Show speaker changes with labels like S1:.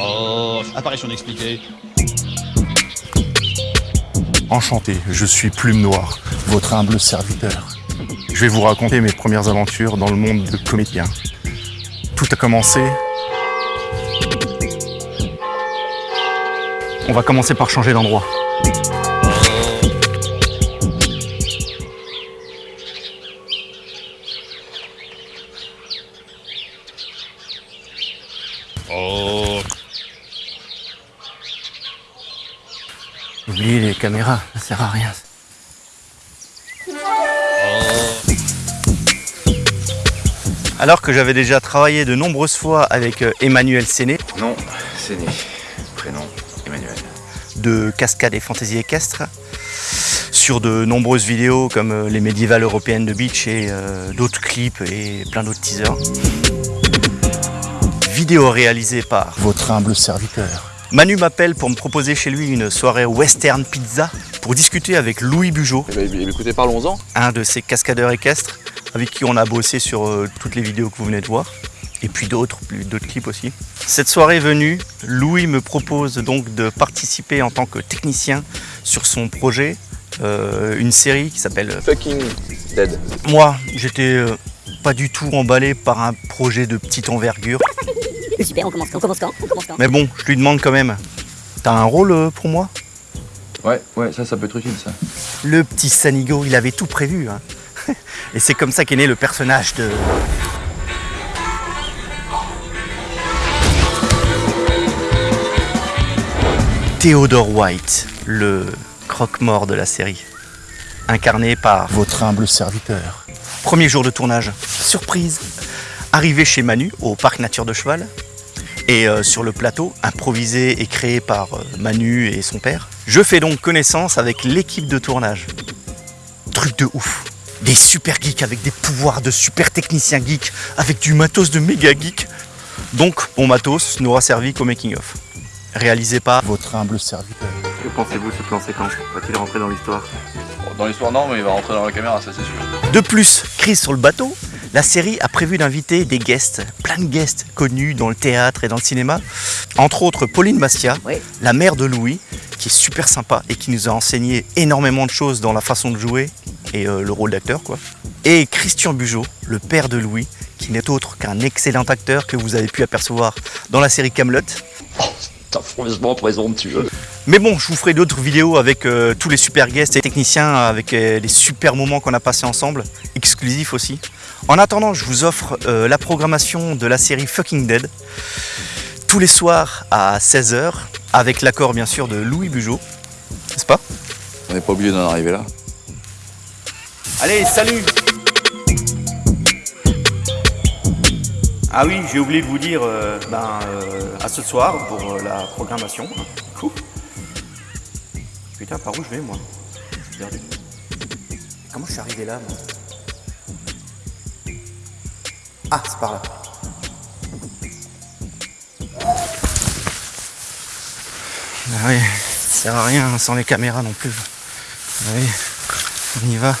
S1: Oh, apparition expliquée.
S2: Enchanté, je suis Plume Noire, votre humble serviteur. Je vais vous raconter mes premières aventures dans le monde de comédien. Tout a commencé... On va commencer par changer d'endroit.
S3: Oubliez les caméras, ça sert à rien. Alors que j'avais déjà travaillé de nombreuses fois avec euh, Emmanuel Séné
S4: Non, c'est né. Prénom, Emmanuel.
S3: de Cascade et Fantaisie équestre sur de nombreuses vidéos comme euh, les médiévales européennes de beach et euh, d'autres clips et plein d'autres teasers. Vidéo réalisée par
S2: Votre humble serviteur.
S3: Manu m'appelle pour me proposer chez lui une soirée western pizza pour discuter avec Louis Bugeaud,
S4: Eh ben, écoutez, parlons-en.
S3: un de ces cascadeurs équestres avec qui on a bossé sur euh, toutes les vidéos que vous venez de voir et puis d'autres, plus- d'autres clips aussi. Cette soirée venue, Louis me propose donc de participer en tant que technicien sur son projet, euh, une série qui s'appelle
S4: Fucking dead.
S3: Moi, j'étais euh, pas du tout emballé par un projet de petite envergure,
S5: Super, on commence quand On commence quand On commence quand
S3: mais bon, je lui demande quand même. T'as un rôle euh, pour moi?
S4: Ouais, ouais, ça, ça peut être utile, ça.
S3: Le petit Sanigo, il avait tout prévu. hein. Et c'est comme ça qu'est né le personnage de. Theodore White, le croque-mort de la série. Incarné par.
S2: Votre humble serviteur.
S3: Premier jour de tournage, surprise. Arrivé chez Manu, au parc Nature de Cheval. Et euh, sur le plateau, improvisé et créé par euh, Manu et son père, je fais donc connaissance avec l'équipe de tournage. Truc de ouf. Des super geeks avec des pouvoirs de super techniciens geeks, avec du matos de méga geek. Donc, mon matos n'aura servi qu'au making-of. Réalisé par.
S2: Votre humble serviteur.
S3: Que pensez-vous de ce plan séquence? Va-t-il rentrer dans l'histoire?
S4: Dans l'histoire, non, mais il va rentrer dans la caméra, ça, c'est sûr.
S3: De plus, crise sur le bateau, la série a prévu d'inviter des guests, de guests connus dans le théâtre et dans le cinéma. Entre autres, Pauline Bastia,
S5: Oui.
S3: la mère de Louis, qui est super sympa et qui nous a enseigné énormément de choses dans la façon de jouer et euh, le rôle d'acteur, quoi. Et Christian Bugeaud, le père de Louis, qui n'est autre qu'un excellent acteur que vous avez pu apercevoir dans la série Camelot.
S1: t'as franchement présomptueux.
S3: Mais bon, je vous ferai d'autres vidéos avec euh, tous les super guests et techniciens, avec euh, les super moments qu'on a passés ensemble, exclusifs aussi. En attendant, je vous offre euh, la programmation de la série Fucking Dead, tous les soirs à 16h, avec l'accord bien sûr de Louis Bugeaud, n'est-ce pas?
S4: On n'est pas obligé d'en arriver là.
S3: Allez, salut Ah oui, j'ai oublié de vous dire euh, ben, euh, à ce soir pour euh, la programmation. Cool. Putain, par où je vais moi? Je suis perdu. Comment je suis arrivé là moi? Ah, c'est par là. Ah oui, ça sert à rien sans les caméras non plus. Ah oui, on y va.